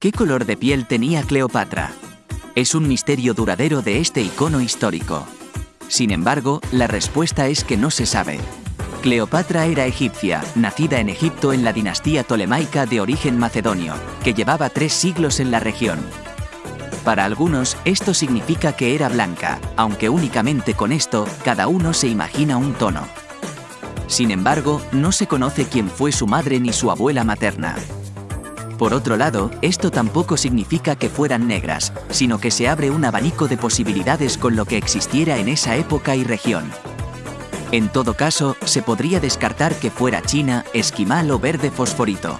¿Qué color de piel tenía Cleopatra? Es un misterio duradero de este icono histórico. Sin embargo, la respuesta es que no se sabe. Cleopatra era egipcia, nacida en Egipto en la dinastía tolemaica de origen macedonio, que llevaba tres siglos en la región. Para algunos, esto significa que era blanca, aunque únicamente con esto, cada uno se imagina un tono. Sin embargo, no se conoce quién fue su madre ni su abuela materna. Por otro lado, esto tampoco significa que fueran negras, sino que se abre un abanico de posibilidades con lo que existiera en esa época y región. En todo caso, se podría descartar que fuera china, esquimal o verde fosforito.